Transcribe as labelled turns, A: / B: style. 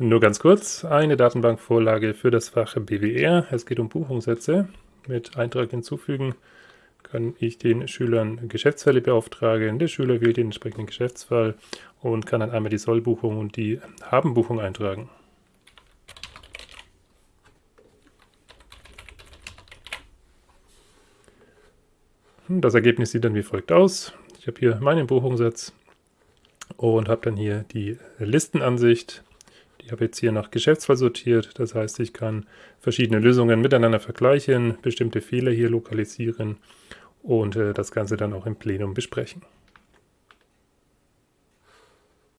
A: Nur ganz kurz, eine Datenbankvorlage für das Fach BWR. Es geht um Buchungssätze. Mit Eintrag hinzufügen kann ich den Schülern Geschäftsfälle beauftragen. Der Schüler wählt den entsprechenden Geschäftsfall und kann dann einmal die Sollbuchung und die Habenbuchung eintragen. Das Ergebnis sieht dann wie folgt aus. Ich habe hier meinen Buchungssatz und habe dann hier die Listenansicht ich habe jetzt hier nach Geschäftsfall sortiert, das heißt, ich kann verschiedene Lösungen miteinander vergleichen, bestimmte Fehler hier lokalisieren und äh, das Ganze dann auch im Plenum besprechen.